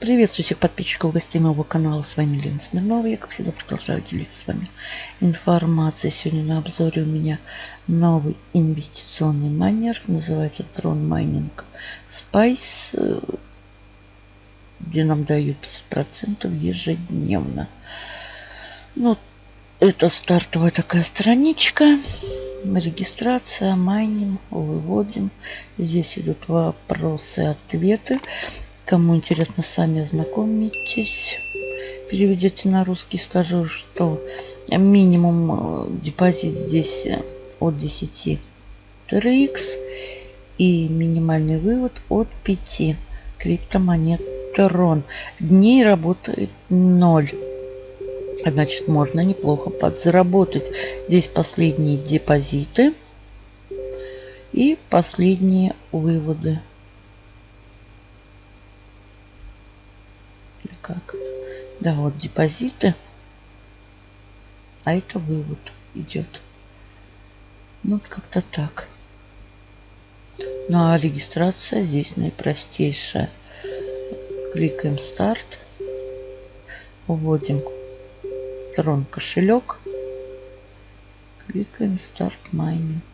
Приветствую всех подписчиков гостей моего канала. С вами Лена Смирнова. Я, как всегда, продолжаю делиться с вами информацией. Сегодня на обзоре у меня новый инвестиционный майнер. Называется Tron Mining Spice, где нам дают 50% ежедневно. Ну, это стартовая такая страничка. Регистрация, майнинг, выводим. Здесь идут вопросы-ответы. Кому интересно, сами ознакомитесь. Переведете на русский, скажу, что минимум э, депозит здесь э, от 10 TRX и минимальный вывод от 5 криптомонет Трон. Дней работает 0. Значит, можно неплохо подзаработать. Здесь последние депозиты и последние выводы. Как. Да, вот депозиты. А это вывод идет. Ну, вот как-то так. Ну, а регистрация здесь наипростейшая. Кликаем старт. Вводим трон кошелек. Кликаем старт майнинг.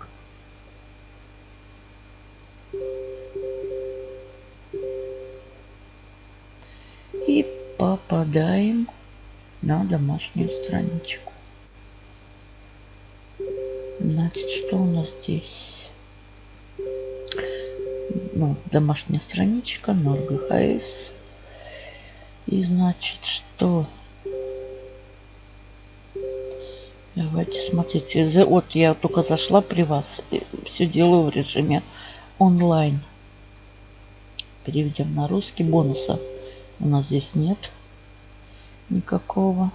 Попадаем на домашнюю страничку. Значит, что у нас здесь? Ну, домашняя страничка, NordGHS. И значит, что? Давайте смотрите. Вот я только зашла при вас. Все делаю в режиме онлайн. Переведем на русский бонуса у нас здесь нет никакого.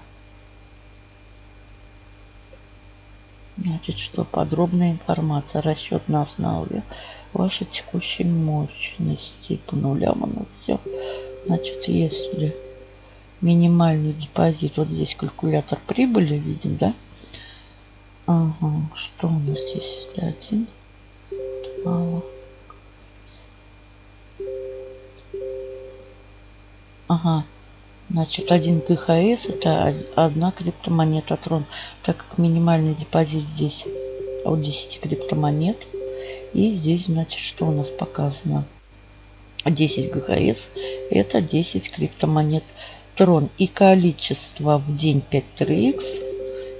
Значит, что подробная информация, расчет на основе вашей текущей мощности по нулям у нас все. Значит, если минимальный депозит, вот здесь калькулятор прибыли видим, да? Ага, что у нас здесь? Если один, мало. Ага. Значит, один КХС это одна криптомонета Трон. Так как минимальный депозит здесь от 10 криптомонет. И здесь, значит, что у нас показано? 10 ГХС это 10 криптомонет Трон. И количество в день 5 3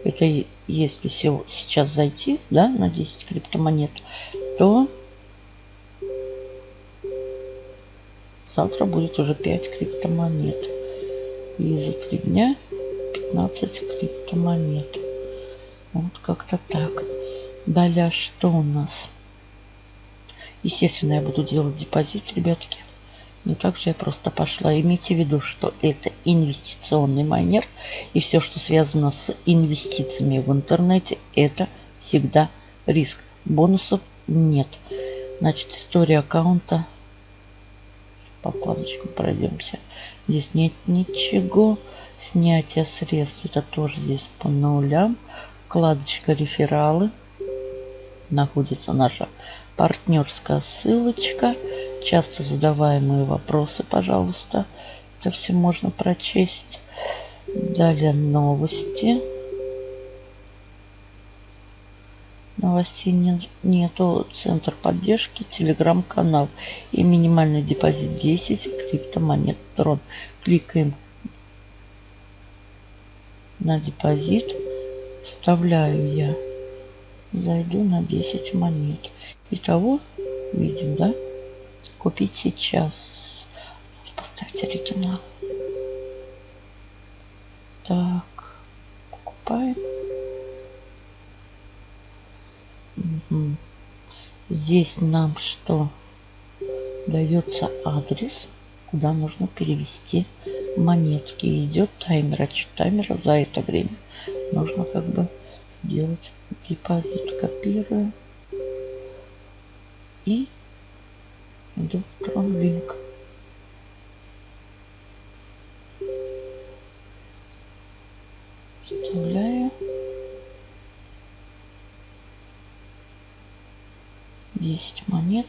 это если сейчас зайти да, на 10 криптомонет, то Завтра будет уже 5 криптомонет. И за 3 дня 15 криптомонет. Вот как-то так. Далее что у нас? Естественно, я буду делать депозит, ребятки. Не так же я просто пошла. Имейте в виду, что это инвестиционный майнер. И все, что связано с инвестициями в интернете, это всегда риск. Бонусов нет. Значит, история аккаунта по вкладочкам пройдемся. Здесь нет ничего. Снятие средств. Это тоже здесь по нулям. Вкладочка рефералы. Находится наша партнерская ссылочка. Часто задаваемые вопросы, пожалуйста. Это все можно прочесть. Далее новости. Новостей нет, нету. Центр поддержки, телеграм-канал. И минимальный депозит 10 криптомонет Трон. Кликаем на депозит. Вставляю я. Зайду на 10 монет. Итого, видим, да? Купить сейчас. Поставить оригинал. Здесь нам что? Дается адрес, куда нужно перевести монетки. Идет таймер, отчет таймера за это время. Нужно как бы сделать депозит. Копирую. И в 10 монет.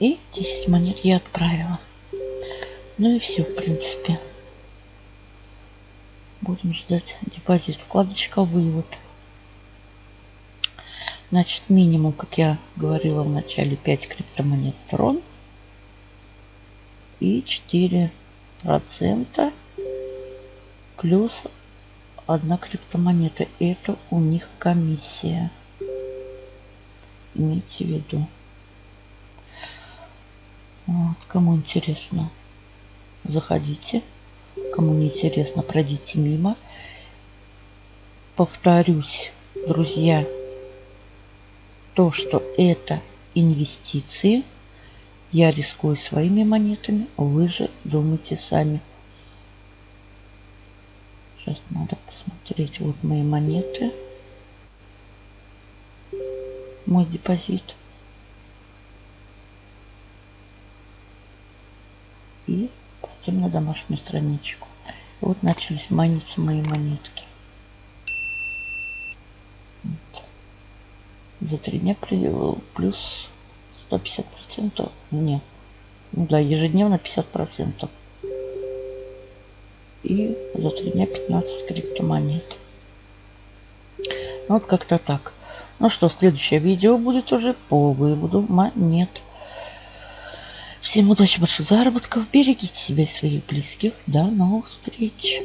И 10 монет я отправила. Ну и все, в принципе. Будем ждать депозит. Вкладочка вывод. Значит, минимум, как я говорила в начале, 5 криптомонет Трон. И 4 процента плюс одна криптомонета. Это у них комиссия. Имейте в виду. Вот, кому интересно, заходите. Кому не интересно, пройдите мимо. Повторюсь, друзья, то, что это инвестиции, я рискую своими монетами, вы же думайте сами. Сейчас надо посмотреть. Вот мои монеты. Мой депозит. И пойдем на домашнюю страничку. Вот начались маниться мои монетки. За три дня плюс 150 процентов. Нет. Ну да, ежедневно 50 процентов и за три дня 15 криптомонет. Вот как-то так. Ну что, следующее видео будет уже по выводу монет. Всем удачи, больших заработков. Берегите себя и своих близких. До новых встреч.